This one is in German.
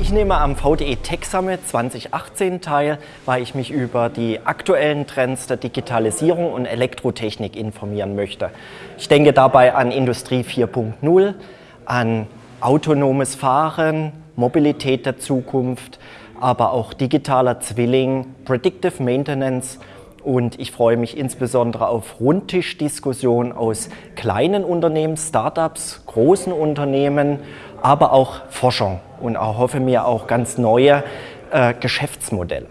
Ich nehme am VDE Tech Summit 2018 teil, weil ich mich über die aktuellen Trends der Digitalisierung und Elektrotechnik informieren möchte. Ich denke dabei an Industrie 4.0, an autonomes Fahren, Mobilität der Zukunft, aber auch digitaler Zwilling, Predictive Maintenance und ich freue mich insbesondere auf Rundtischdiskussionen aus kleinen Unternehmen, Startups, großen Unternehmen, aber auch Forschung und erhoffe mir auch ganz neue äh, Geschäftsmodelle.